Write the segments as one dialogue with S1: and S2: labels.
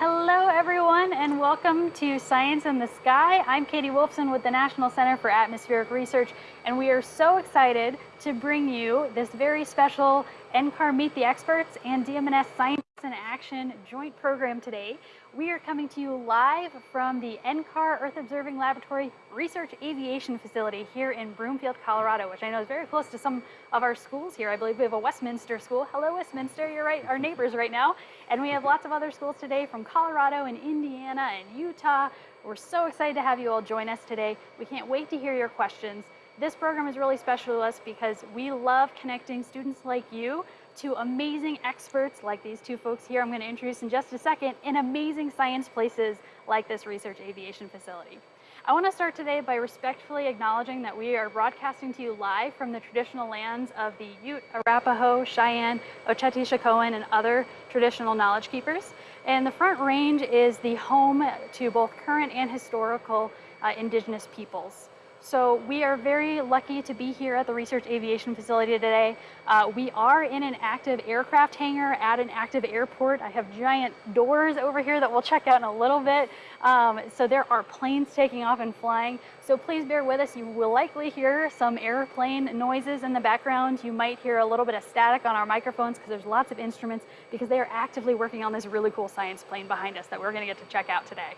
S1: Hello, everyone, and welcome to Science in the Sky. I'm Katie Wolfson with the National Center for Atmospheric Research, and we are so excited to bring you this very special NCAR Meet the Experts and DMNS Science in Action joint program today. We are coming to you live from the NCAR Earth Observing Laboratory Research Aviation Facility here in Broomfield, Colorado, which I know is very close to some of our schools here. I believe we have a Westminster school. Hello, Westminster, you're right, our neighbors right now. And we have lots of other schools today from Colorado and Indiana and Utah. We're so excited to have you all join us today. We can't wait to hear your questions. This program is really special to us because we love connecting students like you to amazing experts like these two folks here I'm going to introduce in just a second in amazing science places like this research aviation facility. I want to start today by respectfully acknowledging that we are broadcasting to you live from the traditional lands of the Ute, Arapaho, Cheyenne, Oceti, Sakowin, and other traditional knowledge keepers. And the Front Range is the home to both current and historical uh, indigenous peoples. So we are very lucky to be here at the Research Aviation Facility today. Uh, we are in an active aircraft hangar at an active airport. I have giant doors over here that we'll check out in a little bit. Um, so there are planes taking off and flying. So please bear with us. You will likely hear some airplane noises in the background. You might hear a little bit of static on our microphones because there's lots of instruments because they are actively working on this really cool science plane behind us that we're gonna get to check out today.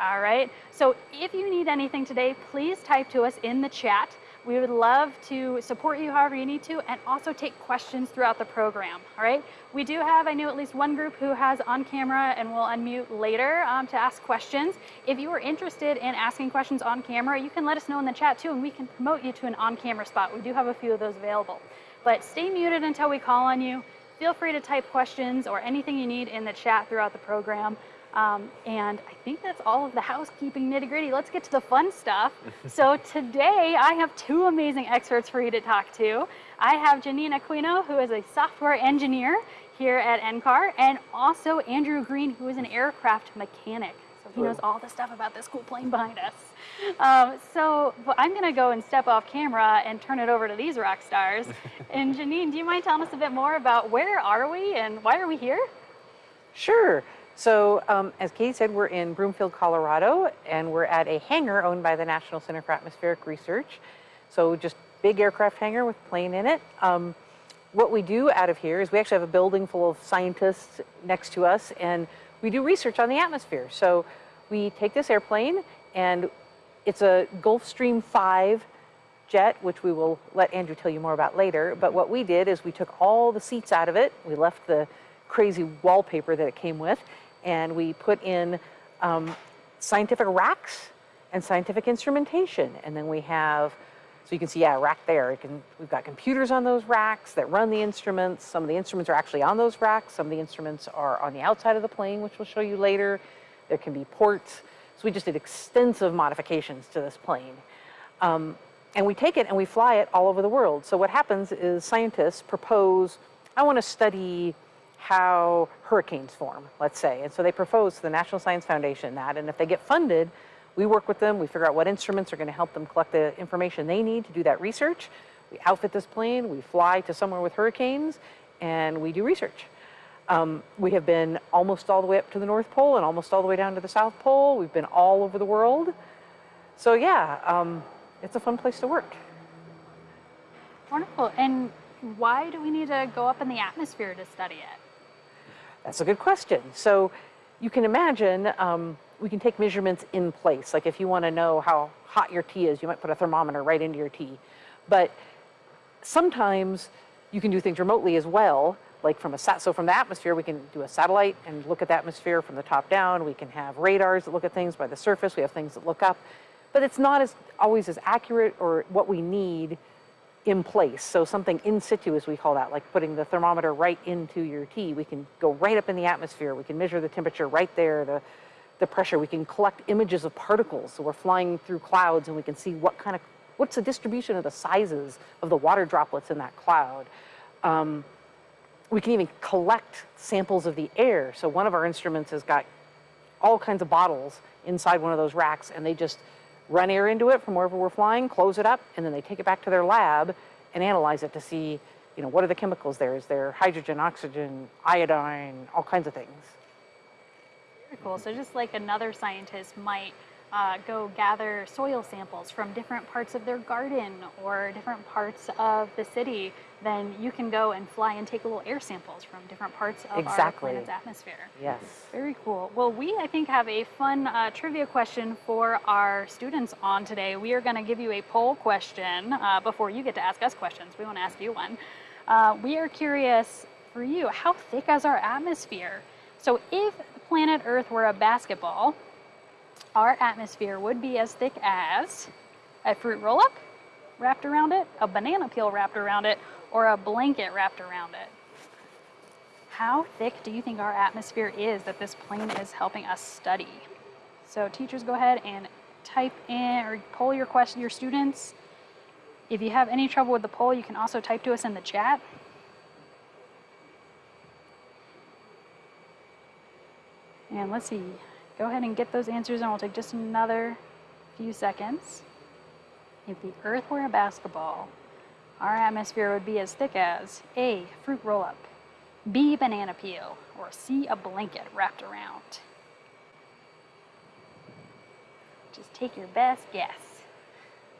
S1: All right, so if you need anything today, please type to us in the chat. We would love to support you however you need to and also take questions throughout the program, all right? We do have, I know at least one group who has on camera and will unmute later um, to ask questions. If you are interested in asking questions on camera, you can let us know in the chat too and we can promote you to an on-camera spot. We do have a few of those available. But stay muted until we call on you. Feel free to type questions or anything you need in the chat throughout the program. Um, and I think that's all of the housekeeping nitty gritty. Let's get to the fun stuff. so today I have two amazing experts for you to talk to. I have Janine Aquino, who is a software engineer here at NCAR, and also Andrew Green, who is an aircraft mechanic. So he knows all the stuff about this cool plane behind us. Um, so I'm gonna go and step off camera and turn it over to these rock stars. and Janine, do you mind telling us a bit more about where are we and why are we here?
S2: Sure. So um, as Katie said, we're in Broomfield, Colorado, and we're at a hangar owned by the National Center for Atmospheric Research. So just big aircraft hangar with plane in it. Um, what we do out of here is we actually have a building full of scientists next to us, and we do research on the atmosphere. So we take this airplane, and it's a Gulfstream 5 jet, which we will let Andrew tell you more about later. But what we did is we took all the seats out of it. We left the crazy wallpaper that it came with, and we put in um, scientific racks and scientific instrumentation. And then we have, so you can see, yeah, rack there. Can, we've got computers on those racks that run the instruments. Some of the instruments are actually on those racks. Some of the instruments are on the outside of the plane, which we'll show you later. There can be ports. So we just did extensive modifications to this plane. Um, and we take it and we fly it all over the world. So what happens is scientists propose, I want to study how hurricanes form, let's say. And so they propose to the National Science Foundation that, and if they get funded, we work with them, we figure out what instruments are going to help them collect the information they need to do that research. We outfit this plane, we fly to somewhere with hurricanes, and we do research. Um, we have been almost all the way up to the North Pole and almost all the way down to the South Pole. We've been all over the world. So yeah, um, it's a fun place to work.
S1: Wonderful. And why do we need to go up in the atmosphere to study it?
S2: That's a good question. So you can imagine um, we can take measurements in place. Like if you want to know how hot your tea is, you might put a thermometer right into your tea. But sometimes you can do things remotely as well. Like from a sat, so from the atmosphere, we can do a satellite and look at the atmosphere from the top down. We can have radars that look at things by the surface. We have things that look up, but it's not as always as accurate or what we need in place. So something in situ, as we call that, like putting the thermometer right into your tea. We can go right up in the atmosphere. We can measure the temperature right there, the, the pressure. We can collect images of particles. So we're flying through clouds and we can see what kind of, what's the distribution of the sizes of the water droplets in that cloud. Um, we can even collect samples of the air. So one of our instruments has got all kinds of bottles inside one of those racks and they just run air into it from wherever we're flying, close it up, and then they take it back to their lab and analyze it to see, you know, what are the chemicals there? Is there hydrogen, oxygen, iodine, all kinds of things?
S1: Very cool. So just like another scientist might uh, go gather soil samples from different parts of their garden or different parts of the city, then you can go and fly and take little air samples from different parts of our planet's atmosphere.
S2: Yes.
S1: Very cool. Well, we, I think, have a fun uh, trivia question for our students on today. We are going to give you a poll question uh, before you get to ask us questions. We want to ask you one. Uh, we are curious for you, how thick is our atmosphere? So if the planet Earth were a basketball, our atmosphere would be as thick as a fruit roll-up wrapped around it, a banana peel wrapped around it, or a blanket wrapped around it. How thick do you think our atmosphere is that this plane is helping us study? So teachers, go ahead and type in or poll your question, your students. If you have any trouble with the poll, you can also type to us in the chat. And let's see, go ahead and get those answers and we'll take just another few seconds. If the Earth were a basketball, our atmosphere would be as thick as A, fruit roll up, B, banana peel, or C, a blanket wrapped around. Just take your best guess.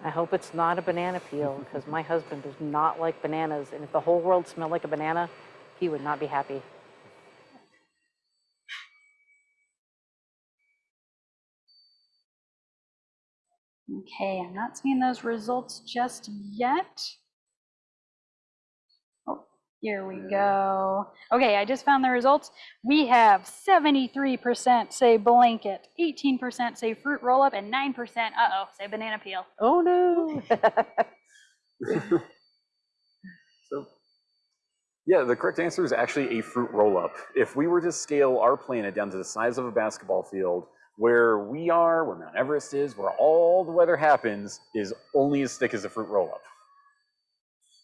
S2: I hope it's not a banana peel because my husband does not like bananas. And if the whole world smelled like a banana, he would not be happy.
S1: Okay, I'm not seeing those results just yet. Oh, here we go. Okay, I just found the results. We have 73% say blanket, 18% say fruit roll up, and 9% uh-oh, say banana peel.
S2: Oh no.
S3: So, yeah, the correct answer is actually a fruit roll-up. If we were to scale our planet down to the size of a basketball field, where we are, where Mount Everest is, where all the weather happens, is only as thick as a fruit roll-up.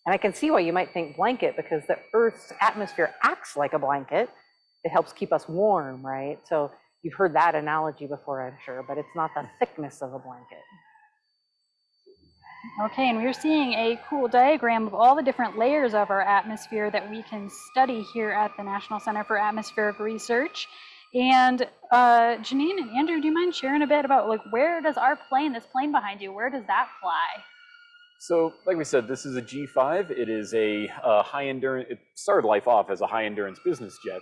S2: and I can see why you might think blanket because the Earth's atmosphere acts like a blanket. It helps keep us warm, right? So you've heard that analogy before, I'm sure, but it's not the thickness of a blanket.
S1: Okay, and we're seeing a cool diagram of all the different layers of our atmosphere that we can study here at the National Center for Atmospheric Research. And uh, Janine and Andrew, do you mind sharing a bit about like where does our plane, this plane behind you, where does that fly?
S3: So, like we said, this is a G5. It is a uh, high endurance, it started life off as a high endurance business jet.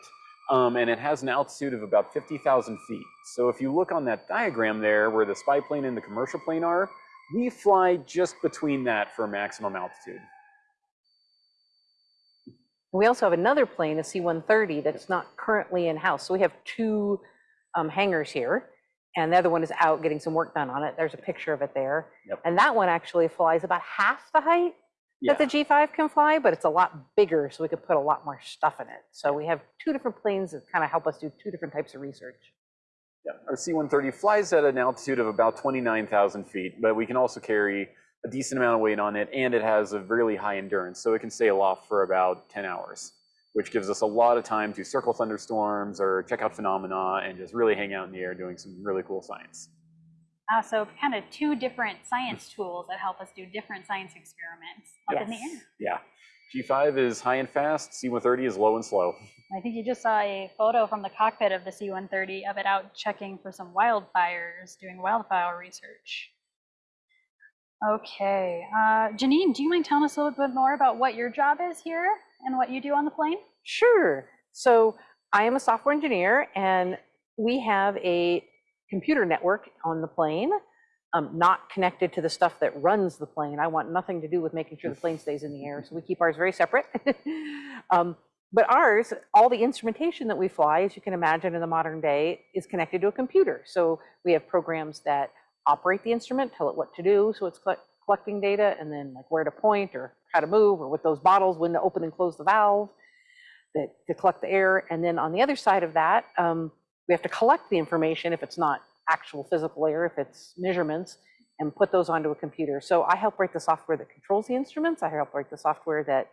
S3: Um, and it has an altitude of about 50,000 feet. So if you look on that diagram there where the spy plane and the commercial plane are, we fly just between that for maximum altitude.
S2: We also have another plane, a C-130, that's not currently in-house. So we have two um, hangars here, and the other one is out getting some work done on it. There's a picture of it there.
S3: Yep.
S2: And that one actually flies about half the height
S3: Yeah.
S2: that the G5 can fly, but it's a lot bigger, so we could put a lot more stuff in it. So we have two different planes that kind of help us do two different types of research.
S3: Yeah, our C-130 flies at an altitude of about 29,000 feet, but we can also carry a decent amount of weight on it, and it has a really high endurance, so it can stay aloft for about 10 hours, which gives us a lot of time to circle thunderstorms or check out phenomena and just really hang out in the air doing some really cool science.
S1: Uh, so kind of two different science tools that help us do different science experiments up in the air.
S3: Yeah, G5 is high and fast, C-130 is low and slow.
S1: I think you just saw a photo from the cockpit of the C-130 of it out checking for some wildfires, doing wildfire research. Okay, uh, Janine, do you mind telling us a little bit more about what your job is here and what you do on the plane?
S2: Sure. So I am a software engineer, and we have a computer network on the plane, um, not connected to the stuff that runs the plane. I want nothing to do with making sure the plane stays in the air, so we keep ours very separate. um, but ours, all the instrumentation that we fly, as you can imagine in the modern day, is connected to a computer. So we have programs that operate the instrument, tell it what to do, so it's collect- collecting data, and then like where to point or how to move, or with those bottles, when to open and close the valve that to collect the air. And then on the other side of that, um, we have to collect the information if it's not actual physical air, if it's measurements, and put those onto a computer. So I help write the software that controls the instruments. I help write the software that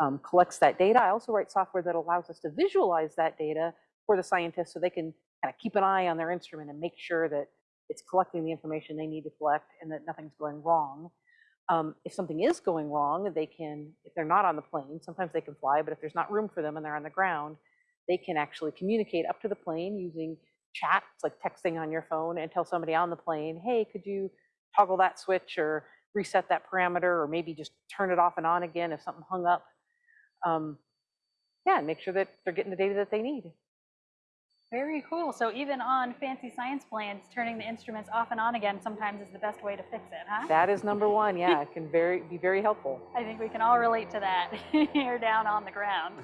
S2: um, collects that data. I also write software that allows us to visualize that data for the scientists so they can kind of keep an eye on their instrument and make sure that it's collecting the information they need to collect and that nothing's going wrong. Um, if something is going wrong, they can, if they're not on the plane, sometimes they can fly, but if there's not room for them and they're on the ground, they can actually communicate up to the plane using chat, it's like texting on your phone and tell somebody on the plane, hey, could you toggle that switch or reset that parameter or maybe just turn it off and on again if something hung up. Um, yeah, and make sure that they're getting the data that they need.
S1: Very cool. So even on fancy science planes, turning the instruments off and on again sometimes is the best way to fix it, huh?
S2: That is number one. Yeah, it can very be very helpful.
S1: I think we can all relate to that here down on the ground.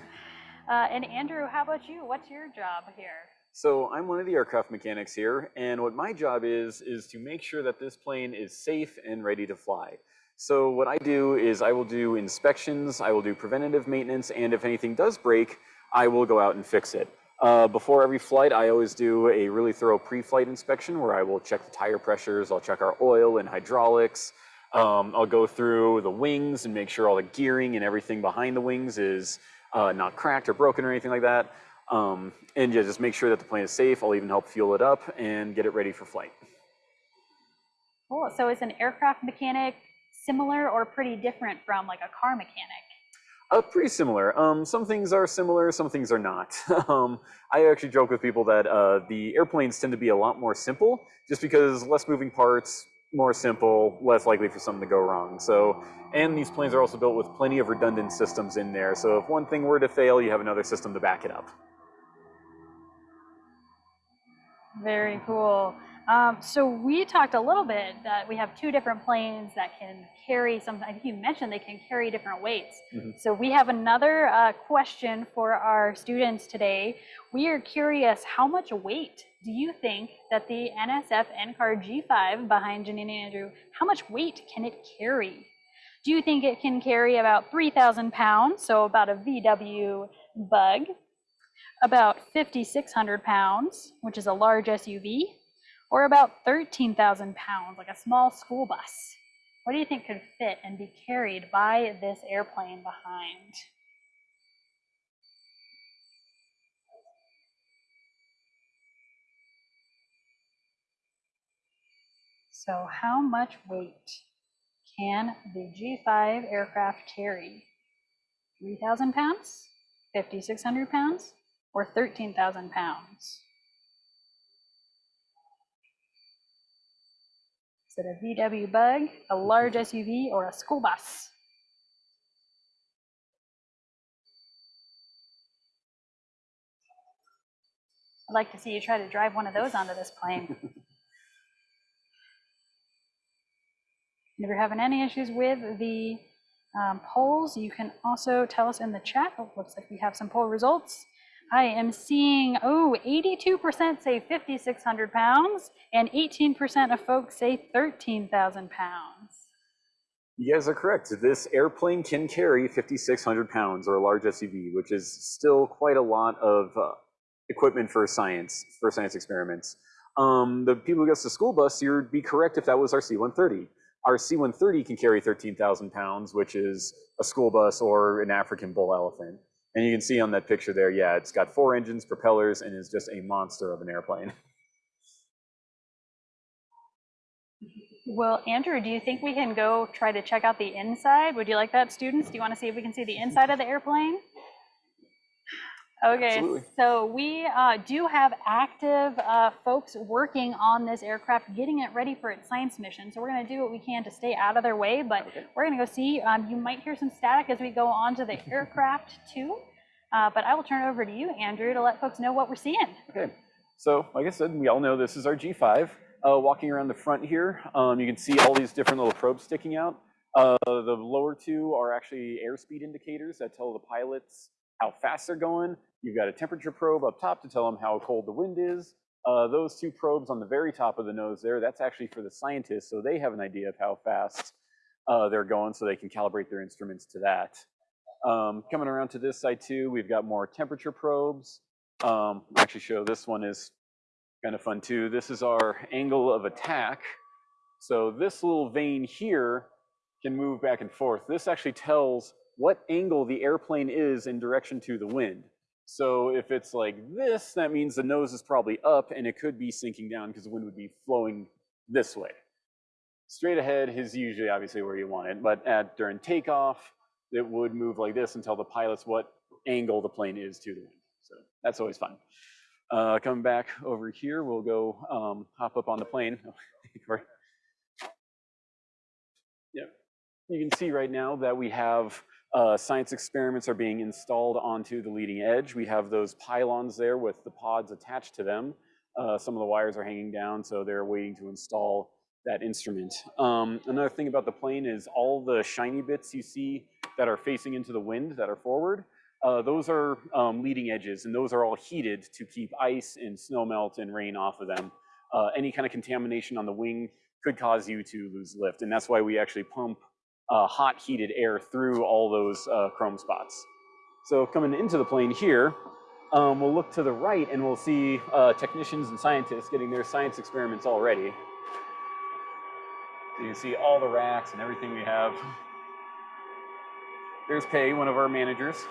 S1: Uh, and Andrew, how about you? What's your job here?
S3: So I'm one of the aircraft mechanics here, and what my job is, is to make sure that this plane is safe and ready to fly. So what I do is I will do inspections, I will do preventative maintenance, and if anything does break, I will go out and fix it. Uh, before every flight, I always do a really thorough pre-flight inspection where I will check the tire pressures, I'll check our oil and hydraulics, um, I'll go through the wings and make sure all the gearing and everything behind the wings is uh, not cracked or broken or anything like that. Um, and yeah, just make sure that the plane is safe. I'll even help fuel it up and get it ready for flight.
S1: Cool. So is an aircraft mechanic similar or pretty different from like a car mechanic?
S3: Uh, pretty similar. Um, some things are similar, some things are not. um, I actually joke with people that uh, the airplanes tend to be a lot more simple, just because less moving parts, more simple, less likely for something to go wrong. So, and these planes are also built with plenty of redundant systems in there. So if one thing were to fail, you have another system to back it up.
S1: Very cool. Um, so we talked a little bit that we have two different planes that can carry some, I think you mentioned they can carry different weights.
S3: Mhm.
S1: So we have another uh, question for our students today. We are curious, how much weight do you think that the NSF NCAR G5 behind Janine and Andrew, how much weight can it carry? Do you think it can carry about 3,000 pounds, so about a VW Bug, about 5,600 pounds, which is a large SUV, or about 13,000 pounds, like a small school bus. What do you think could fit and be carried by this airplane behind? So how much weight can the G5 aircraft carry? 3,000 pounds, 5,600 pounds, or 13,000 pounds? Is it a VW Bug, a large SUV, or a school bus? I'd like to see you try to drive one of those onto this plane. If you're having any issues with the um, polls, you can also tell us in the chat. Oh, looks like we have some poll results. I am seeing, oh, 82% say 5,600 pounds, and 18% of folks say 13,000 pounds.
S3: You guys are correct. This airplane can carry 5,600 pounds or a large SUV, which is still quite a lot of uh, equipment for science, for science experiments. Um, the people who guessed the school bus, you'd be correct if that was our C-130. Our C-130 can carry 13,000 pounds, which is a school bus or an African bull elephant. And you can see on that picture there, yeah, it's got four engines, propellers, and is just a monster of an airplane.
S1: Well, Andrew, do you think we can go try to check out the inside? Would you like that, students? Do you want to see if we can see the inside of the airplane? Okay,
S3: Absolutely.
S1: so we uh, do have active uh, folks working on this aircraft, getting it ready for its science mission. So we're going to do what we can to stay out of their way, but
S3: Okay.
S1: we're going to go see. Um, you might hear some static as we go on to the aircraft too, uh, but I will turn it over to you, Andrew, to let folks know what we're seeing.
S3: Okay, so like I said, we all know this is our G5. Uh, walking around the front here, um, you can see all these different little probes sticking out. Uh, the lower two are actually airspeed indicators that tell the pilots how fast they're going. You've got a temperature probe up top to tell them how cold the wind is. Uh, those two probes on the very top of the nose there, that's actually for the scientists, so they have an idea of how fast uh, they're going so they can calibrate their instruments to that. Um, coming around to this side too, we've got more temperature probes. Um, actually show this one is kind of fun too. This is our angle of attack. So this little vane here can move back and forth. This actually tells what angle the airplane is in direction to the wind. So if it's like this, that means the nose is probably up and it could be sinking down because the wind would be flowing this way. Straight ahead is usually obviously where you want it, but at during takeoff, it would move like this and tell the pilots what angle the plane is to the wind. So that's always fun. Uh, coming back over here, we'll go um, hop up on the plane. Yep. You can see right now that we have uh, science experiments are being installed onto the leading edge. We have those pylons there with the pods attached to them. Uh, some of the wires are hanging down, so they're waiting to install that instrument. Um, another thing about the plane is all the shiny bits you see that are facing into the wind that are forward, uh, those are um, leading edges, and those are all heated to keep ice and snow melt and rain off of them. Uh, any kind of contamination on the wing could cause you to lose lift, and that's why we actually pump uh, hot heated air through all those uh, chrome spots. So coming into the plane here, um, we'll look to the right and we'll see uh, technicians and scientists getting their science experiments all ready. So you can see all the racks and everything we have. There's Pay, one of our managers.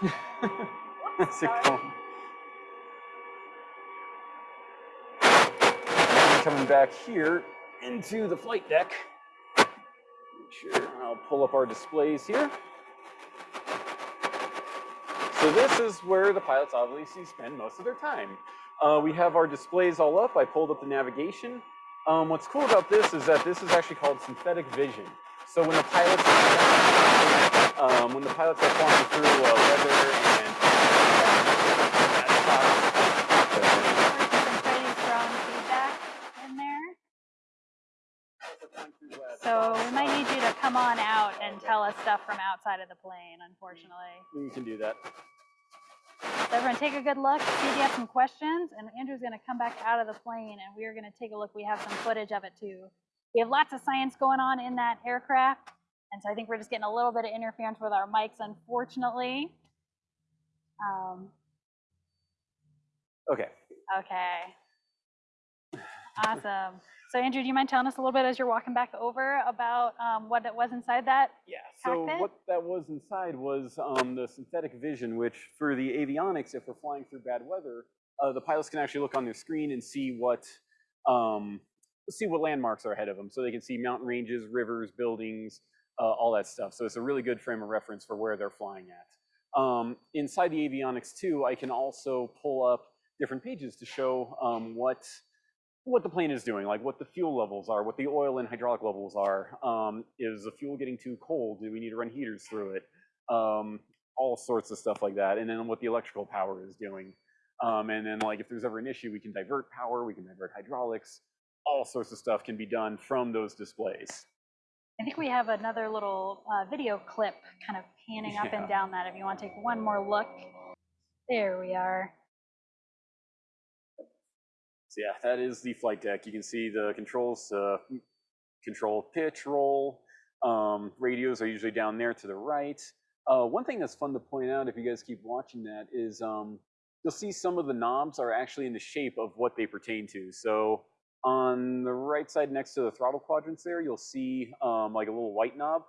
S3: That's a. And Coming back here into the flight deck. Sure I'll pull up our displays here. So this is where the pilots obviously spend most of their time. Uh, we have our displays all up. I pulled up the navigation. Um, what's cool about this is that this is actually called synthetic vision. So when the pilots um, when the pilots are flying through uh, weather and
S1: Some pretty strong feedback in there. So we might need you to come on out and tell us stuff from outside of the plane, unfortunately.
S3: we can do that.
S1: So everyone take a good look, see if you have some questions, and Andrew's gonna come back out of the plane and we are gonna take a look. We have some footage of it too. We have lots of science going on in that aircraft, and so I think we're just getting a little bit of interference with our mics, unfortunately. Um,
S3: Okay.
S1: okay. Awesome. So Andrew, do you mind telling us a little bit as you're walking back over about um, what it was inside that?
S3: Yeah, so what that was inside was um, the synthetic vision, which for the avionics, if we're flying through bad weather, uh, the pilots can actually look on their screen and see what um, see what landmarks are ahead of them. So they can see mountain ranges, rivers, buildings, uh, all that stuff. So it's a really good frame of reference for where they're flying at. Um, inside the avionics too, I can also pull up different pages to show um, what what the plane is doing, like what the fuel levels are, what the oil and hydraulic levels are. Um, is the fuel getting too cold? Do we need to run heaters through it? Um, all sorts of stuff like that. And then what the electrical power is doing. Um, and then like if there's ever an issue, we can divert power, we can divert hydraulics. All sorts of stuff can be done from those displays.
S1: I think we have another little uh, video clip kind of panning up and down that if you want to take one more look. There we are.
S3: So yeah, that is the flight deck. You can see the controls, uh, control pitch, roll. Um, radios are usually down there to the right. Uh, one thing that's fun to point out, if you guys keep watching that, is um, you'll see some of the knobs are actually in the shape of what they pertain to. So on the right side next to the throttle quadrants there, you'll see um, like a little white knob.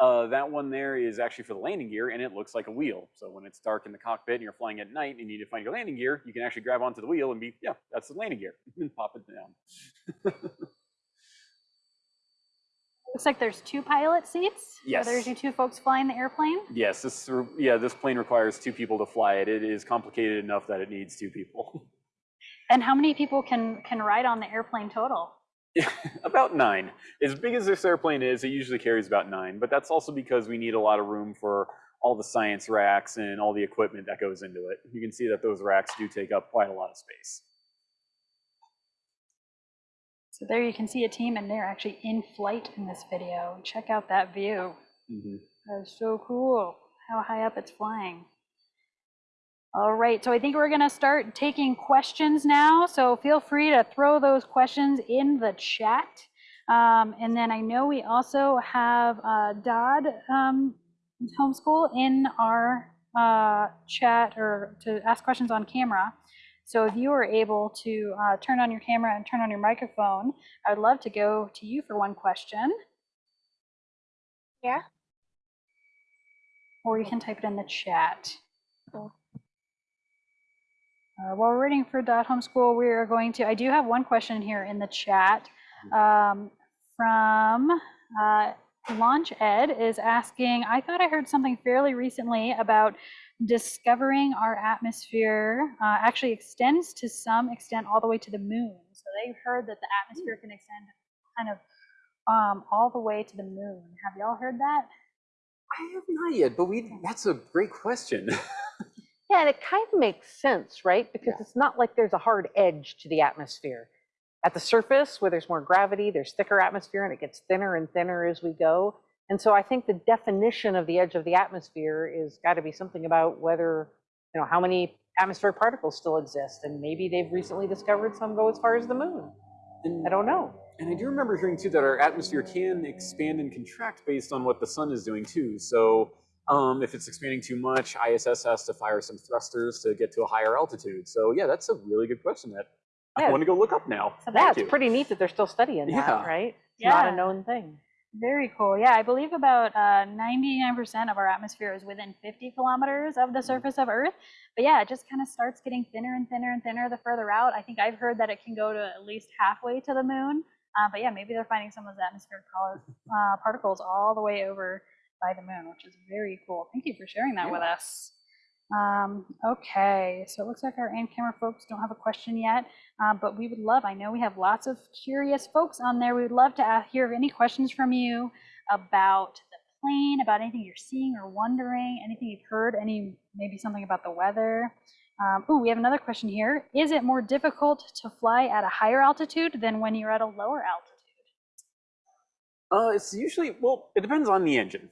S3: Uh, that one there is actually for the landing gear, and it looks like a wheel. So when it's dark in the cockpit and you're flying at night and you need to find your landing gear, you can actually grab onto the wheel and be, yeah, that's the landing gear, and pop it down.
S1: Looks like there's two pilot seats. So
S3: Yes.
S1: There's your two folks flying the airplane.
S3: Yes, this yeah, this plane requires two people to fly it. It is complicated enough that it needs two people.
S1: And how many people can can ride on the airplane total?
S3: about nine. As big as this airplane is, it usually carries about nine, but that's also because we need a lot of room for all the science racks and all the equipment that goes into it. You can see that those racks do take up quite a lot of space.
S1: So there you can see a team and they're actually in flight in this video. Check out that view.
S3: Mhm.
S1: That's so cool how high up it's flying. All right, so I think we're going to start taking questions now. So feel free to throw those questions in the chat. Um, and then I know we also have uh, Dodd um, Homeschool in our uh, chat or to ask questions on camera. So if you are able to uh, turn on your camera and turn on your microphone, I would love to go to you for one question.
S4: Yeah.
S1: Or you can type it in the chat. Uh, while we're waiting for Dot Homeschool, we are going to, I do have one question here in the chat um, from uh, Launch Ed is asking, I thought I heard something fairly recently about discovering our atmosphere uh, actually extends to some extent all the way to the moon. So they heard that the atmosphere can extend kind of um, all the way to the moon. Have y'all heard that?
S3: I have not yet, but we that's a great question.
S2: Yeah, and it kind of makes sense, right? Because
S3: Yeah.
S2: it's not like there's a hard edge to the atmosphere. At the surface, where there's more gravity, there's thicker atmosphere and it gets thinner and thinner as we go. And so I think the definition of the edge of the atmosphere is got to be something about whether, you know, how many atmospheric particles still exist. And maybe they've recently discovered some go as far as the moon.
S3: and,
S2: I don't know.
S3: and I do remember hearing too that our atmosphere can expand and contract based on what the sun is doing too. So um, if it's expanding too much, ISS has to fire some thrusters to get to a higher altitude. So yeah, that's a really good question that I want to go look up now.
S1: So
S2: Yeah, it's
S3: you.
S2: pretty neat that they're still studying that,
S3: Yeah.
S2: right? It's not a known thing.
S1: Very cool. Yeah, I believe about uh, 99% of our atmosphere is within 50 kilometers of the surface of Earth. But yeah, it just kind of starts getting thinner and thinner and thinner the further out. I think I've heard that it can go to at least halfway to the moon. Uh, but yeah, maybe they're finding some of those atmospheric uh, particles all the way over by the moon, which is very cool. Thank you for sharing that with us. Um, okay, so it looks like our in-camera folks don't have a question yet, uh, but we would love, I know we have lots of curious folks on there. We would love to uh, hear any questions from you about the plane, about anything you're seeing or wondering, anything you've heard, any, maybe something about the weather. Um, oh, we have another question here. Is it more difficult to fly at a higher altitude than when you're at a lower altitude?
S3: Uh, it's usually well, it depends on the engine.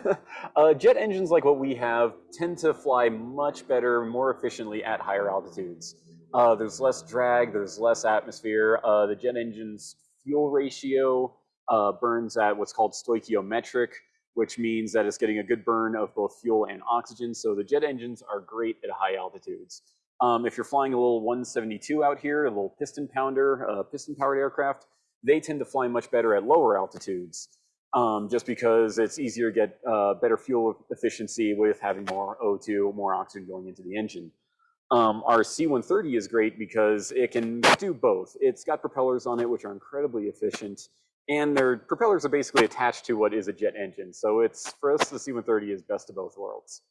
S3: uh, jet engines like what we have tend to fly much better, more efficiently at higher altitudes. Uh, there's less drag, there's less atmosphere. Uh, the jet engine's fuel ratio uh, burns at what's called stoichiometric, which means that it's getting a good burn of both fuel and oxygen. So the jet engines are great at high altitudes. Um, if you're flying a little 172 out here, a little piston pounder, uh, piston-powered aircraft, they tend to fly much better at lower altitudes, um, just because it's easier to get uh, better fuel efficiency with having more O2, more oxygen going into the engine. Um, our C-130 is great because it can do both. It's got propellers on it, which are incredibly efficient, and their propellers are basically attached to what is a jet engine. So it's for us, the C-130 is best of both worlds.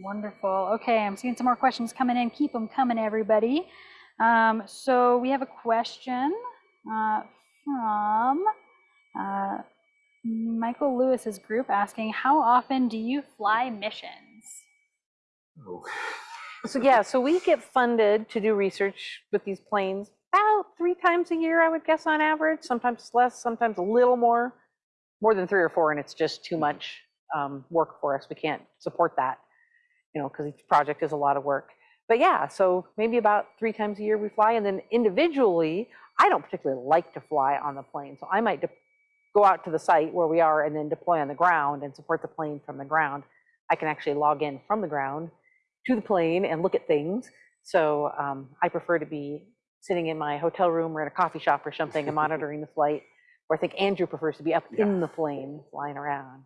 S1: Wonderful. Okay, I'm seeing some more questions coming in. Keep them coming, everybody. Um, so we have a question uh, from uh, Michael Lewis's group asking, how often do you fly missions?
S3: Oh.
S2: So yeah, so we get funded to do research with these planes about three times a year, I would guess on average, sometimes less, sometimes a little more, more than three or four, and it's just too much um, work for us. We can't support that, you know, because each project is a lot of work. But yeah, so maybe about three times a year we fly, and then individually, I don't particularly like to fly on the plane, so I might de- go out to the site where we are and then deploy on the ground and support the plane from the ground. I can actually log in from the ground to the plane and look at things. So um, I prefer to be sitting in my hotel room or in a coffee shop or something and monitoring the flight. Or I think Andrew prefers to be up
S3: Yeah.
S2: in the plane flying around.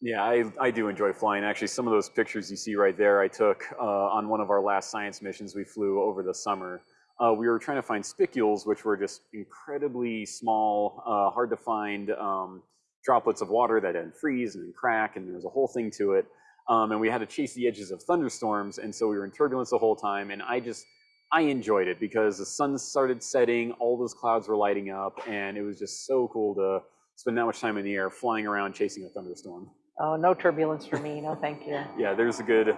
S3: Yeah, I, I do enjoy flying. Actually, some of those pictures you see right there, I took uh, on one of our last science missions we flew over the summer. Uh, we were trying to find spicules, which were just incredibly small, uh, hard to find um, droplets of water that didn't freeze and crack, and there was a whole thing to it. Um, and we had to chase the edges of thunderstorms, and so we were in turbulence the whole time. And I just, I enjoyed it because the sun started setting, all those clouds were lighting up, and it was just so cool to spend that much time in the air flying around chasing a thunderstorm.
S2: Oh, no turbulence for me. No, thank you.
S3: Yeah, there's a good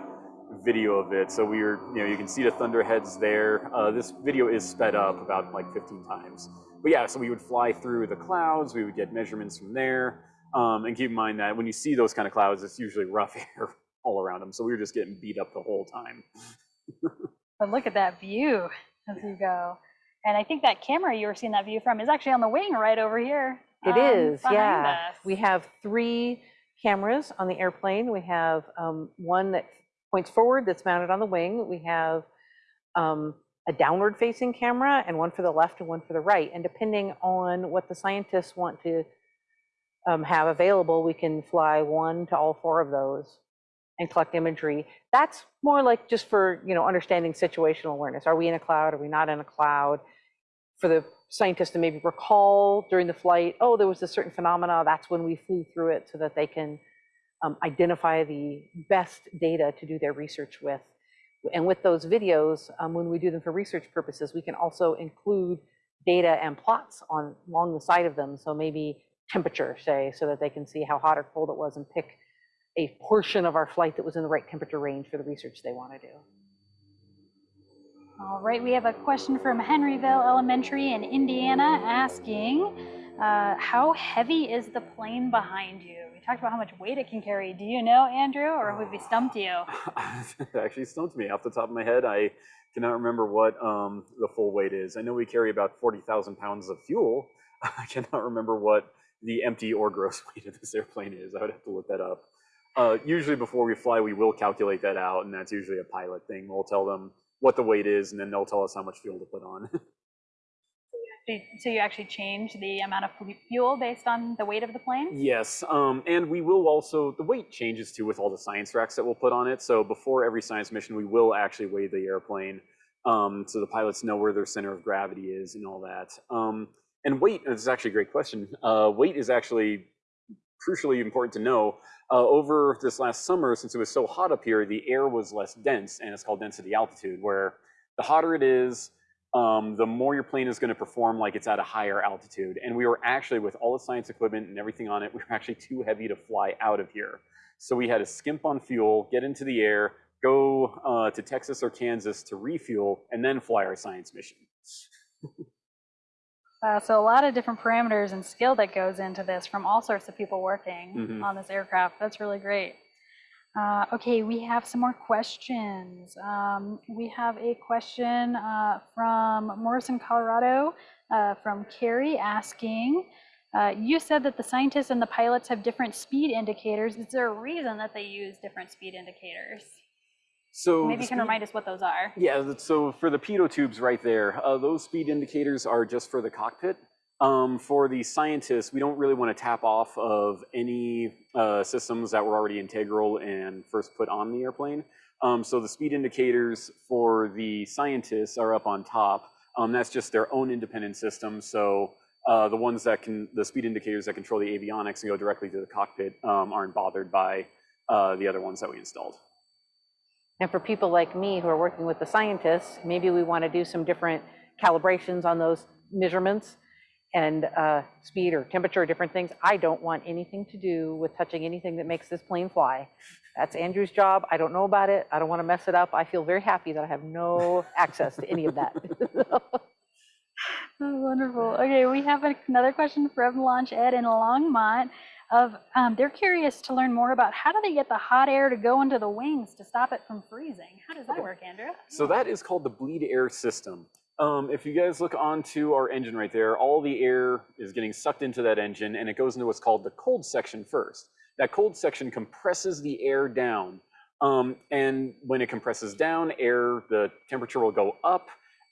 S3: video of it. So we were, you know, you can see the thunderheads there. Uh, this video is sped up about like 15 times. But yeah, so we would fly through the clouds. We would get measurements from there. Um, and keep in mind that when you see those kind of clouds, it's usually rough air all around them. So we were just getting beat up the whole time.
S1: But look at that view as you go. And I think that camera you were seeing that view from is actually on the wing right over here.
S2: It
S1: um,
S2: is, yeah.
S1: us.
S2: We have three cameras on the airplane. We have um, one that points forward that's mounted on the wing. We have um, a downward facing camera and one for the left and one for the right. And depending on what the scientists want to um, have available, we can fly one to all four of those and collect imagery. That's more like just for, you know, understanding situational awareness. Are we in a cloud? Are we not in a cloud? For the scientists to maybe recall during the flight, oh, there was a certain phenomena, that's when we flew through it so that they can um, identify the best data to do their research with. And with those videos, um, when we do them for research purposes, we can also include data and plots on along the side of them. So maybe temperature, say, so that they can see how hot or cold it was and pick a portion of our flight that was in the right temperature range for the research they want to do.
S1: All right, we have a question from Henryville Elementary in Indiana asking, uh, how heavy is the plane behind you? We talked about how much weight it can carry. Do you know, Andrew, or have we stumped you?
S3: it actually stumped me off the top of my head. I cannot remember what um, the full weight is. I know we carry about 40,000 pounds of fuel. I cannot remember what the empty or gross weight of this airplane is. I would have to look that up. Uh, usually before we fly, we will calculate that out, and that's usually a pilot thing. We'll tell them what the weight is, and then they'll tell us how much fuel to put on.
S1: So you actually change the amount of fuel based on the weight of the plane?
S3: yes, um, and we will also, the weight changes too with all the science racks that we'll put on it. So before every science mission, we will actually weigh the airplane um, so the pilots know where their center of gravity is and all that. Um, and weight is actually a great question. Uh, weight is actually crucially important to know. Uh, over this last summer, since it was so hot up here, the air was less dense, and it's called density altitude, where the hotter it is, um, the more your plane is going to perform like it's at a higher altitude. And we were actually, with all the science equipment and everything on it, we were actually too heavy to fly out of here. So we had to skimp on fuel, get into the air, go uh, to Texas or Kansas to refuel, and then fly our science mission.
S1: Uh, so a lot of different parameters and skill that goes into this from all sorts of people working
S3: Mhm.
S1: on this aircraft. That's really great. Uh, okay, we have some more questions. Um, we have a question uh, from Morrison, Colorado, uh, from Carrie asking, uh, you said that the scientists and the pilots have different speed indicators. Is there a reason that they use different speed indicators?
S3: So
S1: Maybe you can
S3: speed-
S1: remind us what those are.
S3: Yeah, so for the pitot tubes right there, uh, those speed indicators are just for the cockpit. Um, for the scientists, we don't really want to tap off of any uh, systems that were already integral and first put on the airplane. Um, so the speed indicators for the scientists are up on top. Um, that's just their own independent system. So uh, the ones that can, the speed indicators that control the avionics and go directly to the cockpit um, aren't bothered by uh, the other ones that we installed.
S2: And for people like me who are working with the scientists, maybe we want to do some different calibrations on those measurements and uh, speed or temperature or different things. I don't want anything to do with touching anything that makes this plane fly. That's Andrew's job. I don't know about it. I don't want to mess it up. I feel very happy that I have no access to any of that.
S1: Oh, wonderful. Okay, we have another question from Launch Ed in Longmont. Of um, they're curious to learn more about how do they get the hot air to go into the wings to stop it from freezing? How does that work, Andrew?
S3: So that is called the bleed air system. Um, if you guys look onto our engine right there, all the air is getting sucked into that engine and it goes into what's called the cold section first. That cold section compresses the air down. Um, and when it compresses down, air, the temperature will go up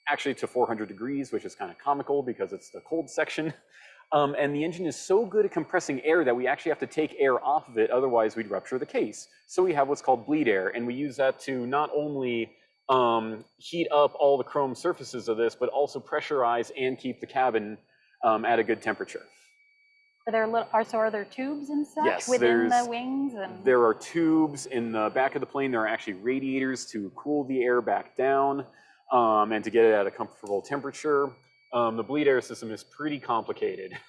S3: actually to 400 degrees, which is kind of comical because it's the cold section. Um, and the engine is so good at compressing air that we actually have to take air off of it, otherwise we'd rupture the case. So we have what's called bleed air, and we use that to not only um, heat up all the chrome surfaces of this, but also pressurize and keep the cabin um, at a good temperature.
S1: Are there little, are so are there tubes and such
S3: Yes,
S1: within the wings and
S3: There are tubes in the back of the plane. There are actually radiators to cool the air back down um, and to get it at a comfortable temperature. Um, the bleed air system is pretty complicated.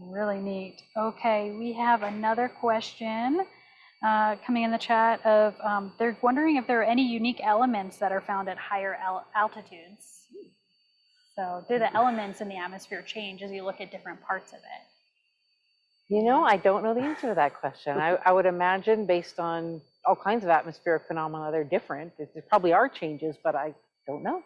S1: Really neat. Okay, we have another question uh, coming in the chat of um, they're wondering if there are any unique elements that are found at higher al- altitudes. So, do the elements in the atmosphere change as you look at different parts of it?
S2: You know, I don't know the answer to that question. I, I would imagine based on all kinds of atmospheric phenomena, they're different. There there probably are changes, but I don't know.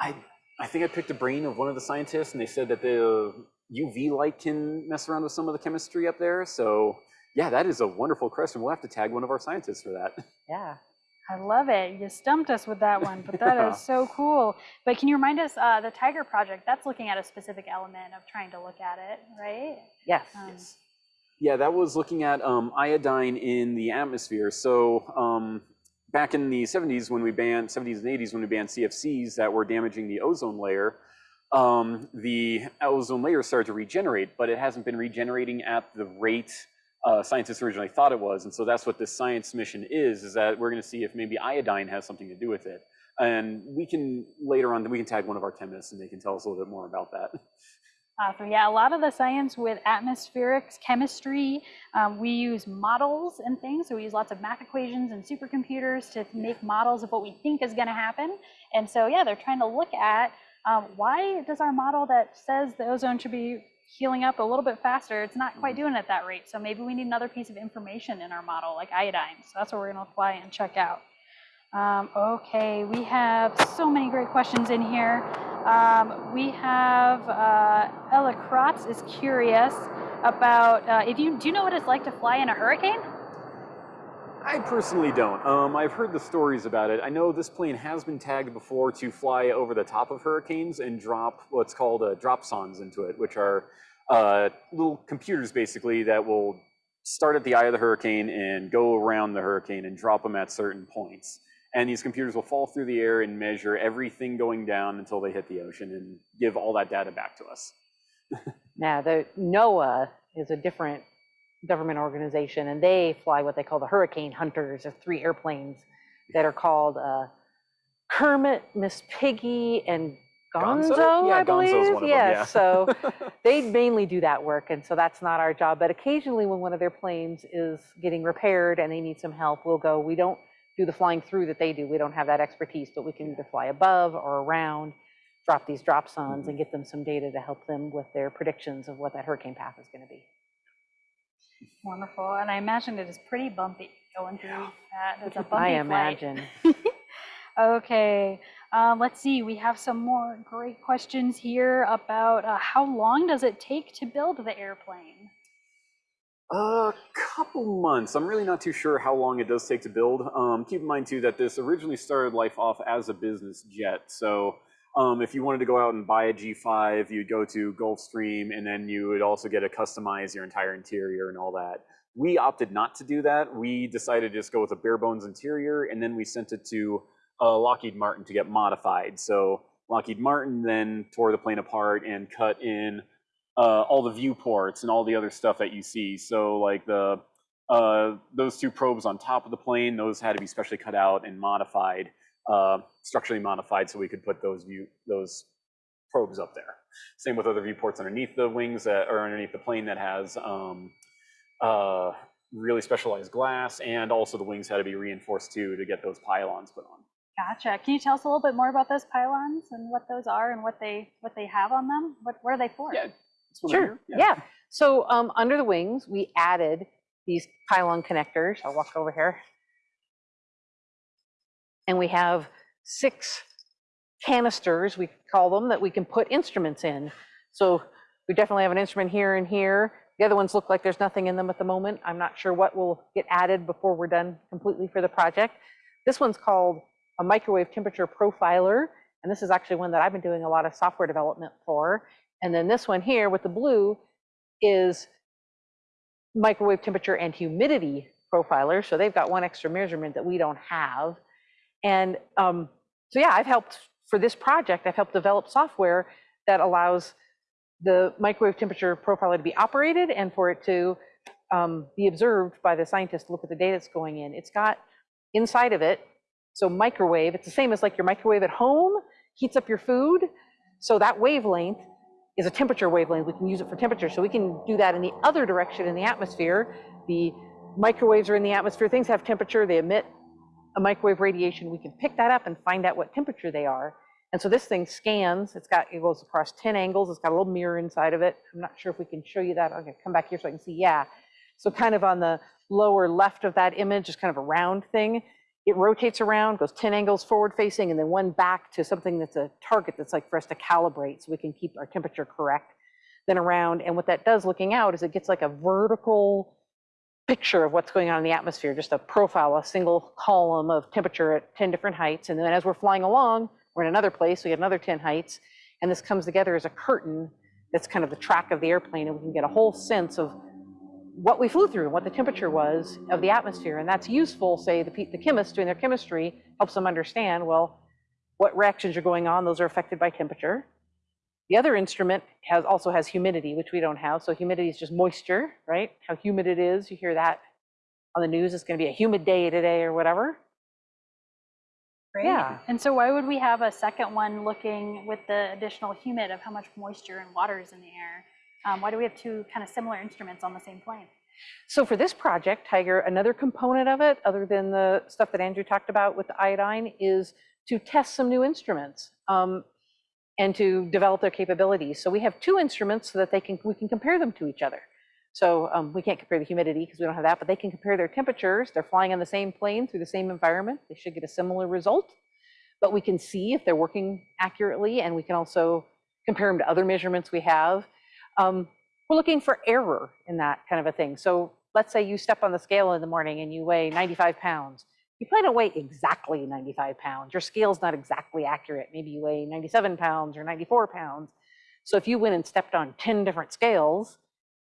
S3: I, I think I picked a brain of one of the scientists, and they said that the UV light can mess around with some of the chemistry up there. So, yeah, that is a wonderful question. We'll have to tag one of our scientists for that.
S2: Yeah.
S1: I love it. You stumped us with that one, but that
S3: Yeah.
S1: is so cool. But can you remind us, uh, the Tiger Project, that's looking at a specific element of trying to look at it, right?
S2: Yes.
S1: Um,
S3: Yes. Yeah, that was looking at um, iodine in the atmosphere. So um, back in the 70s when we banned 70s and 80s when we banned CFCs that were damaging the ozone layer, um, the ozone layer started to regenerate, but it hasn't been regenerating at the rate uh, scientists originally thought it was. And so that's what this science mission is, is that we're going to see if maybe iodine has something to do with it. And we can later on, we can tag one of our chemists and they can tell us a little bit more about that.
S1: Awesome. Yeah, a lot of the science with atmospherics, chemistry, um, we use models and things. So we use lots of math equations and supercomputers to make models of what we think is going to happen. And so, yeah, they're trying to look at um, why does our model that says the ozone should be healing up a little bit faster, it's not quite doing it at that rate. So maybe we need another piece of information in our model, like iodine. So that's what we're going to apply and check out. Um, okay, we have so many great questions in here. Um, we have uh, Ella Kratz is curious about uh, if you do you know what it's like to fly in a hurricane?
S3: I personally don't. Um, I've heard the stories about it. I know this plane has been tagged before to fly over the top of hurricanes and drop what's called uh, dropsondes into it, which are uh, little computers basically that will start at the eye of the hurricane and go around the hurricane and drop them at certain points. And these computers will fall through the air and measure everything going down until they hit the ocean and give all that data back to us.
S2: Now, the NOAA is a different government organization, and they fly what they call the Hurricane Hunters, of three airplanes that are called uh, Kermit, Miss Piggy, and Gonzo,
S3: Gonzo? Yeah,
S2: I
S3: Gonzo's
S2: believe.
S3: one of them,
S2: yes,
S3: yeah.
S2: so they mainly do that work, and so that's not our job. But occasionally, when one of their planes is getting repaired and they need some help, we'll go. We don't do the flying through that they do. We don't have that expertise, but we can either fly above or around, drop these dropsondes, and get them some data to help them with their predictions of what that hurricane path is going to be.
S1: Wonderful. And I imagine it is pretty bumpy going through that. It's a bumpy
S2: I imagine.
S1: Okay, um, let's see. We have some more great questions here about uh, how long does it take to build the airplane?
S3: A couple months. I'm really not too sure how long it does take to build. Um, keep in mind too that this originally started life off as a business jet. So um, if you wanted to go out and buy a G5, you'd go to Gulfstream, and then you would also get to customize your entire interior and all that. We opted not to do that. We decided to just go with a bare bones interior, and then we sent it to uh, Lockheed Martin to get modified. So Lockheed Martin then tore the plane apart and cut in uh, all the viewports and all the other stuff that you see. So like the uh, those two probes on top of the plane, those had to be specially cut out and modified, uh, structurally modified, so we could put those view those probes up there. Same with other viewports underneath the wings that or underneath the plane that has um, uh, really specialized glass, and also the wings had to be reinforced too to get those pylons put on.
S1: Gotcha. Can you tell us a little bit more about those pylons and what those are and what they what they have on them? What what are they for?
S3: Yeah, this one right
S2: Sure,
S3: here?
S2: yeah. So um, under the wings, we added these pylon connectors. I'll walk over here. And we have six canisters, we call them, that we can put instruments in. So we definitely have an instrument here and here. The other ones look like there's nothing in them at the moment. I'm not sure what will get added before we're done completely for the project. This one's called a microwave temperature profiler. And this is actually one that I've been doing a lot of software development for. And then this one here with the blue is microwave temperature and humidity profiler. So they've got one extra measurement that we don't have. And um, so yeah, I've helped for this project, I've helped develop software that allows the microwave temperature profiler to be operated and for it to um, be observed by the scientist to look at the data that's going in. It's got inside of it, so microwave, it's the same as like your microwave at home, heats up your food. So that wavelength is a temperature wavelength. We can use it for temperature. So we can do that in the other direction in the atmosphere. The microwaves are in the atmosphere. Things have temperature. They emit a microwave radiation. We can pick that up and find out what temperature they are. And so this thing scans. It's got it goes across 10 angles. It's got a little mirror inside of it. I'm not sure if we can show you that. Okay, come back here so I can see. Yeah. So kind of on the lower left of that image is kind of a round thing. It rotates around, goes 10 angles forward facing, and then one back to something that's a target that's like for us to calibrate so we can keep our temperature correct. Then around, and what that does looking out is it gets like a vertical picture of what's going on in the atmosphere, just a profile, a single column of temperature at 10 different heights. And then as we're flying along, we're in another place, we get another 10 heights, and this comes together as a curtain that's kind of the track of the airplane, and we can get a whole sense of what we flew through, what the temperature was of the atmosphere. And that's useful, say, the, the chemists doing their chemistry helps them understand, well, what reactions are going on, those are affected by temperature. The other instrument has also has humidity, which we don't have. So humidity is just moisture, right? How humid it is. You hear that on the news. It's going to be a humid day today or whatever.
S1: Great.
S2: Yeah.
S1: And so why would we have a second one looking with the additional humid of how much moisture and water is in the air? Um, why do we have two kind of similar instruments on the same plane?
S2: So for this project, Tiger, another component of it, other than the stuff that Andrew talked about with the iodine, is to test some new instruments um, and to develop their capabilities. So we have two instruments so that they can we can compare them to each other. So um, we can't compare the humidity because we don't have that, but they can compare their temperatures. They're flying on the same plane through the same environment. They should get a similar result. But we can see if they're working accurately, and we can also compare them to other measurements we have. Um, we're looking for error in that kind of a thing. So let's say you step on the scale in the morning and you weigh 95 pounds. You probably don't weigh exactly 95 pounds. Your scale's not exactly accurate. Maybe you weigh 97 pounds or 94 pounds. So if you went and stepped on 10 different scales,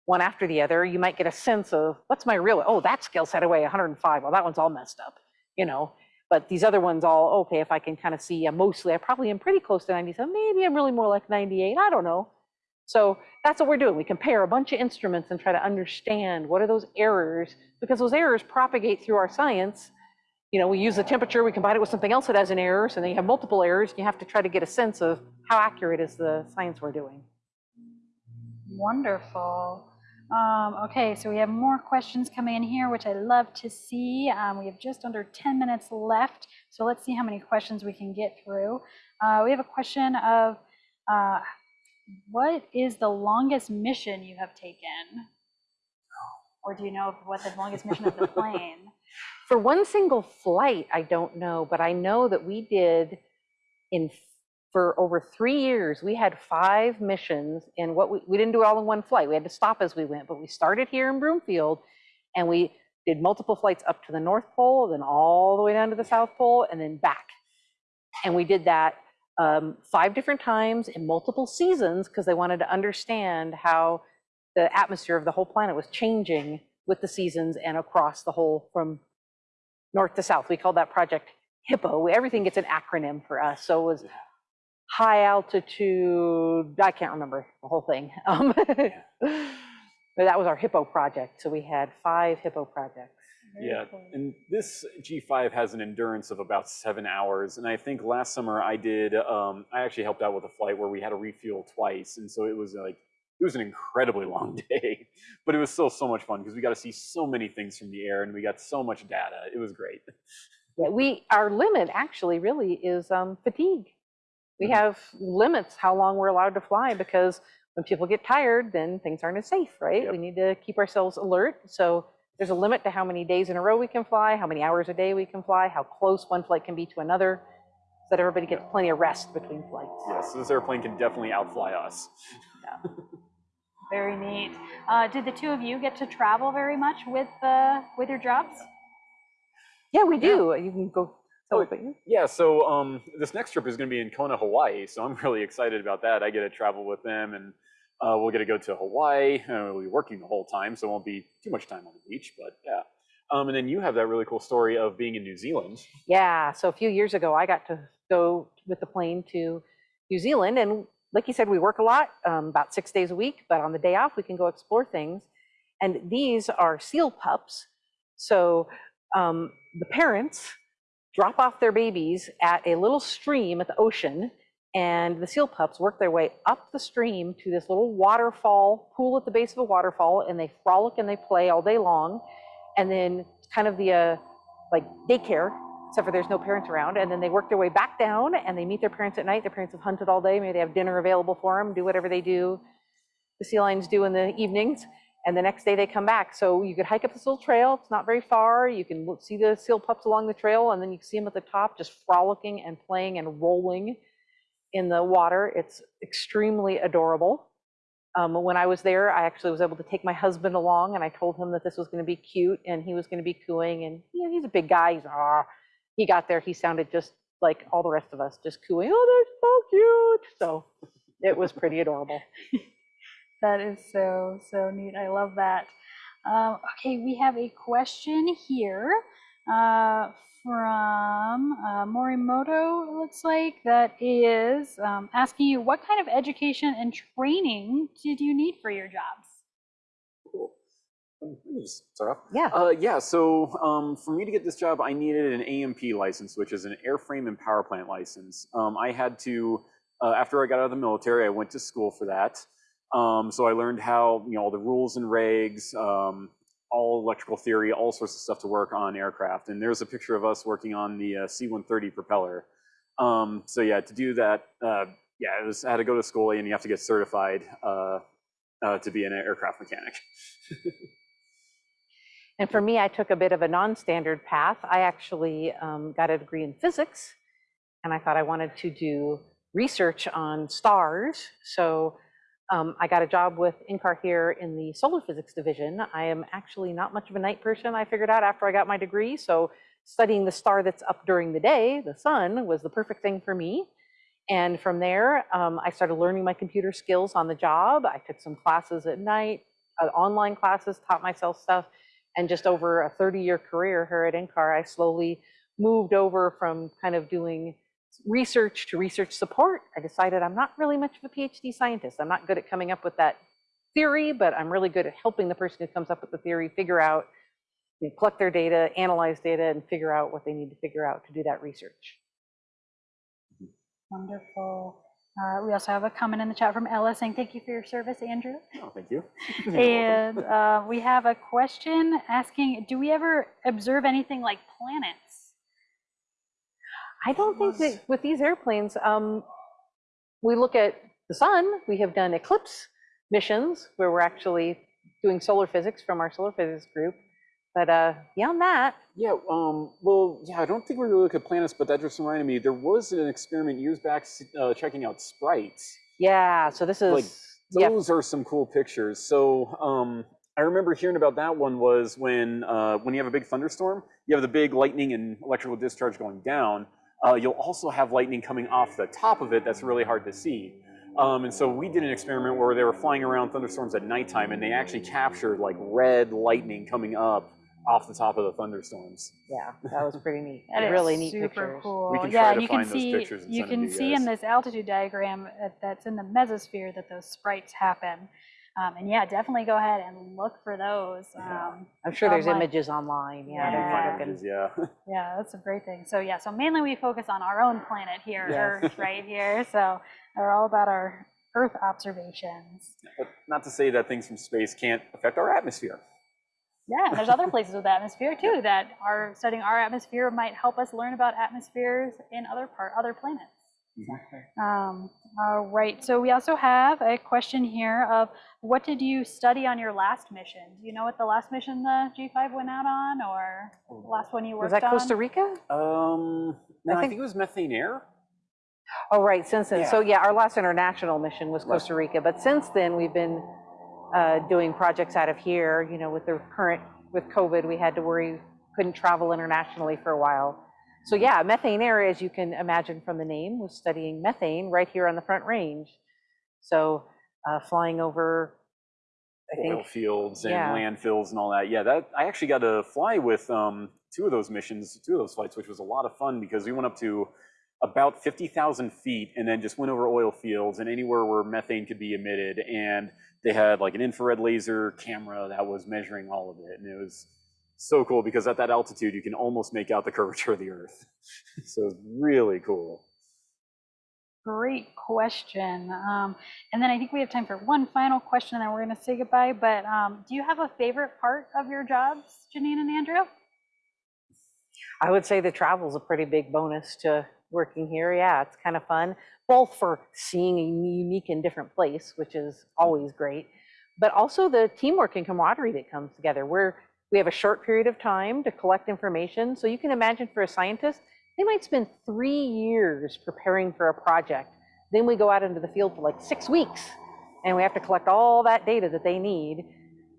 S2: one after the other, you might get a sense of what's my real, oh, that scale said I weigh 105. Well, that one's all messed up, you know. But these other ones all, okay, if I can kind of see, I'm mostly, I probably am pretty close to 97. Maybe I'm really more like 98. I don't know. So that's what we're doing. We compare a bunch of instruments and try to understand what are those errors, because those errors propagate through our science. You know, we use the temperature, we combine it with something else that has an error, so then you have multiple errors. And you have to try to get a sense of how accurate is the science we're doing.
S1: Wonderful. Um, okay, so we have more questions coming in here, which I love to see. Um, we have just under 10 minutes left, so let's see how many questions we can get through. Uh, we have a question of uh, what is the longest mission you have taken? Or do you know what the longest mission of the plane?
S2: For one single flight, I don't know, but I know that we did in for over three years, we had five missions and what we, we didn't do it all in one flight. We had to stop as we went, but we started here in Broomfield and we did multiple flights up to the North Pole, then all the way down to the South Pole and then back. And we did that um, five different times in multiple seasons because they wanted to understand how the atmosphere of the whole planet was changing with the seasons and across the whole from north to south. We called that project HIPPO. Everything gets an acronym for us. So it was high altitude, I can't remember the whole thing. Um, but that was our HIPPO project. So we had five HIPPO projects.
S3: Yeah,
S1: cool.
S3: and this G5 has an endurance of about seven hours. And I think last summer I did, um, I actually helped out with a flight where we had to refuel twice. And so it was like, it was an incredibly long day, but it was still so much fun because we got to see so many things from the air and we got so much data. It was great.
S2: Yeah, we, our limit actually really is um, fatigue. We
S3: Mhm.
S2: have limits how long we're allowed to fly because when people get tired, then things aren't as safe, right?
S3: Yep.
S2: We need to keep ourselves alert. So there's a limit to how many days in a row we can fly, how many hours a day we can fly, how close one flight can be to another, so that everybody gets plenty of rest between flights.
S3: Yes, this airplane can definitely outfly us. Yeah.
S1: Very neat. Uh, did the two of you get to travel very much with uh, with your jobs?
S2: Yeah, we
S3: Yeah.
S2: do. You can go.
S3: Oh,
S2: So, you-
S3: Yeah, so um, this next trip is going to be in Kona, Hawaii. So I'm really excited about that. I get to travel with them, and uh, we'll get to go to Hawaii. Uh, we'll be working the whole time, so it won't be too much time on the beach. But yeah, um, and then you have that really cool story of being in New Zealand.
S2: Yeah, so a few years ago, I got to go with the plane to New Zealand. And like you said, we work a lot, um, about six days a week, but on the day off, we can go explore things. And these are seal pups. So um, the parents drop off their babies at a little stream at the ocean, and the seal pups work their way up the stream to this little waterfall, pool at the base of a waterfall, and they frolic and they play all day long. And then kind of the uh, like daycare, except for there's no parents around. And then they work their way back down and they meet their parents at night. Their parents have hunted all day. Maybe they have dinner available for them, do whatever they do, the sea lions do in the evenings. And the next day they come back. So you could hike up this little trail. It's not very far. You can see the seal pups along the trail and then you can see them at the top just frolicking and playing and rolling in the water. It's extremely adorable. Um, when I was there, I actually was able to take my husband along, and I told him that this was going to be cute, and he was going to be cooing. And you know, he's a big guy. He's ah. He got there, he sounded just like all the rest of us, just cooing. Oh, they're so cute. So it was pretty adorable.
S1: That is so so neat. I love that. Uh, okay, we have a question here uh, from uh, Morimoto, it looks like, that is um, asking you what kind of education and training did you need for your jobs?
S3: Cool. Let me just start off.
S2: Yeah.
S3: Uh, yeah, so um, for me to get this job, I needed an AMP license, which is an airframe and power plant license. Um, I had to, uh, after I got out of the military, I went to school for that. Um, so I learned how, you know, all the rules and regs, um, all electrical theory, all sorts of stuff to work on aircraft. And there's a picture of us working on the uh, C-130 propeller. Um, so yeah, to do that, uh, yeah, it was, I had to go to school and you have to get certified uh, uh, to be an aircraft mechanic.
S2: And for me, I took a bit of a non-standard path. I actually um, got a degree in physics, and I thought I wanted to do research on stars. So um, I got a job with NCAR here in the solar physics division. I am actually not much of a night person, I figured out after I got my degree. So studying the star that's up during the day, the sun, was the perfect thing for me. And from there, um, I started learning my computer skills on the job. I took some classes at night, uh, online classes, taught myself stuff. And just over a 30 year career here at NCAR, I slowly moved over from kind of doing research to research support. I decided I'm not really much of a PhD scientist. I'm not good at coming up with that theory, but I'm really good at helping the person who comes up with the theory figure out, you know, collect their data, analyze data, and figure out what they need to figure out to do that research.
S1: Wonderful. Uh, we also have a comment in the chat from Ella saying, thank you for your service, Andrew.
S3: oh, thank you.
S1: And uh, we have a question asking, do we ever observe anything like planets?
S2: I don't think that with these airplanes, um, we look at the sun, we have done eclipse missions where we're actually doing solar physics from our solar physics group. But uh, beyond that,
S3: Yeah, um, well, yeah, I don't think we're going to look at planets, but that just reminded me, there was an experiment years back uh, checking out sprites.
S2: yeah, so this is,
S3: Like,
S2: yeah,
S3: Those are some cool pictures. So um, I remember hearing about that one was when uh, when you have a big thunderstorm, you have the big lightning and electrical discharge going down. Uh, you'll also have lightning coming off the top of it that's really hard to see. Um, and so we did an experiment where they were flying around thunderstorms at nighttime, and they actually captured like red lightning coming up off the top of the thunderstorms.
S2: yeah, that was pretty neat.
S1: That is
S2: really neat
S1: super
S2: pictures.
S1: cool.
S3: We can
S1: yeah,
S3: try to
S1: you can
S3: find those
S1: see
S3: pictures and
S1: you
S3: send them
S1: can
S3: to you
S1: see in this altitude diagram uh, that's in the mesosphere that those sprites happen. Um, and yeah, definitely go ahead and look for those.
S3: Yeah.
S1: Um,
S2: I'm sure there's
S1: online.
S2: images online. Yeah,
S3: You can
S2: they're
S3: find
S2: looking-
S3: images, yeah.
S1: yeah, that's a great thing. So yeah, so mainly we focus on our own planet here,
S2: Yes.
S1: Earth, right here. So they're all about our Earth observations.
S3: But not to say that things from space can't affect our atmosphere.
S1: Yeah, there's other places with atmosphere too that are studying our atmosphere might help us learn about atmospheres in other part other planets. Um, all right, so we also have a question here of what did you study on your last mission? Do you know what the last mission the G5 went out on or the last one you worked on?
S2: Was that? Costa Rica?
S3: Um, no, I
S2: think-
S3: think, it was methane air.
S2: Oh, right, since then. So
S3: Yeah.
S2: yeah, our last international mission was
S3: Right.
S2: Costa Rica, but since then, we've been uh, doing projects out of here. You know, with the current, with COVID, we had to worry, couldn't travel internationally for a while. So yeah, methane air, as you can imagine from the name, was studying methane right here on the Front Range. So uh, flying over, I
S3: oil
S2: think,
S3: fields and
S2: yeah.
S3: landfills and all that. Yeah, that I actually got to fly with um, two of those missions, two of those flights, which was a lot of fun because we went up to about 50,000 feet and then just went over oil fields and anywhere where methane could be emitted. And they had like an infrared laser camera that was measuring all of it. And it was so cool because at that altitude, you can almost make out the curvature of the Earth. so it's really cool.
S1: Great question. Um, and then I think we have time for one final question, and then we're going to say goodbye. But um, do you have a favorite part of your jobs, Janine and Andrew?
S2: I would say the travel is a pretty big bonus to working here. Yeah, it's kind of fun, both for seeing a unique and different place, which is always great, but also the teamwork and camaraderie that comes together. We're, we have a short period of time to collect information. So you can imagine for a scientist, they might spend three years preparing for a project. Then we go out into the field for like six weeks and we have to collect all that data that they need.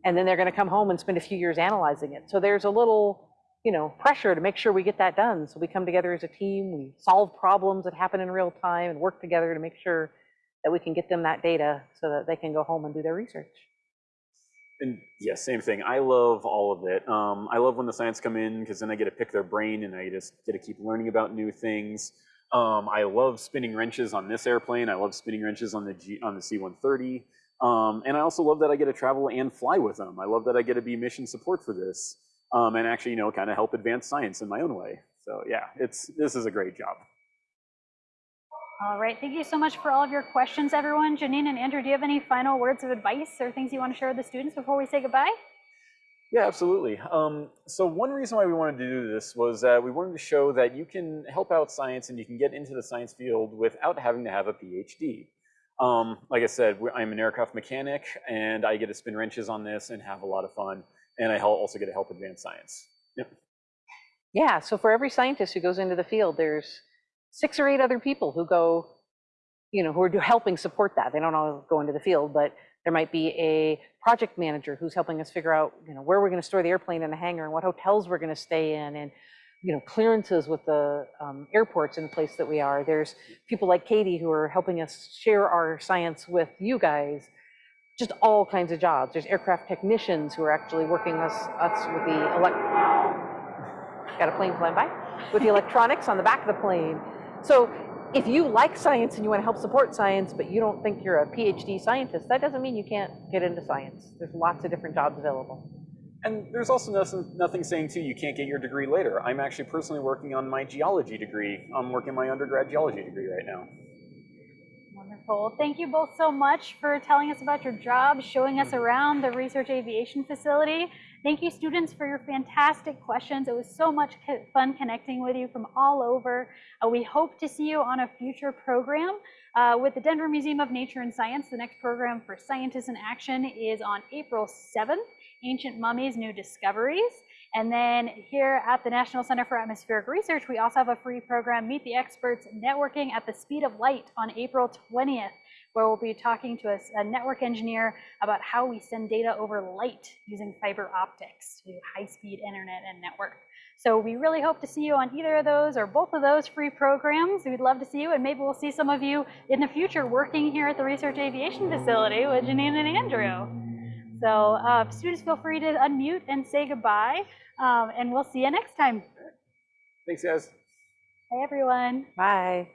S2: And then they're going to come home and spend a few years analyzing it. So there's a little you know, pressure to make sure we get that done. So we come together as a team, we solve problems that happen in real time and work together to make sure that we can get them that data so that they can go home and do their research.
S3: And yeah, same thing. I love all of it. Um, I love when the science come in because then I get to pick their brain and I just get to keep learning about new things. Um, I love spinning wrenches on this airplane. I love spinning wrenches on the G, on the C-130. Um, and I also love that I get to travel and fly with them. I love that I get to be mission support for this um, and actually, you know, kind of help advance science in my own way. So yeah, it's this is a great job.
S1: All right, thank you so much for all of your questions, everyone. Janine and Andrew, do you have any final words of advice or things you want to share with the students before we say goodbye?
S3: Yeah, absolutely. Um, so one reason why we wanted to do this was that we wanted to show that you can help out science and you can get into the science field without having to have a PhD. Um, like I said, I'm an aircraft mechanic and I get to spin wrenches on this and have a lot of fun. And I also get to help advance science. Yep.
S2: Yeah, so for every scientist who goes into the field, there's six or eight other people who go, you know, who are helping support that. They don't all go into the field, but there might be a project manager who's helping us figure out, you know, where we're going to store the airplane in the hangar and what hotels we're going to stay in and, you know, clearances with the um, airports in the place that we are. There's people like Katie who are helping us share our science with you guys. Just all kinds of jobs. There's aircraft technicians who are actually working us, us with the elect. Got a plane flying by with the electronics on the back of the plane. So if you like science and you want to help support science, but you don't think you're a PhD scientist, that doesn't mean you can't get into science. There's lots of different jobs available.
S3: And there's also nothing, nothing saying too you can't get your degree later. I'm actually personally working on my geology degree. I'm working my undergrad geology degree right now.
S1: Wonderful. Thank you both so much for telling us about your job, showing us mm-hmm. around the Research Aviation Facility. Thank you, students, for your fantastic questions. It was so much fun connecting with you from all over. Uh, we hope to see you on a future program uh, with the Denver Museum of Nature and Science. The next program for Scientists in Action is on April 7th, Ancient Mummies, New Discoveries. And then here at the National Center for Atmospheric Research, we also have a free program, Meet the Experts Networking at the Speed of Light on April 20th, where we'll be talking to a, a network engineer about how we send data over light using fiber optics to high-speed internet and network. So we really hope to see you on either of those or both of those free programs. We'd love to see you, and maybe we'll see some of you in the future working here at the Research Aviation Facility with Janine and Andrew. So uh, students feel free to unmute and say goodbye, um, and we'll see you next time.
S3: Thanks, guys.
S1: Bye, everyone.
S2: Bye.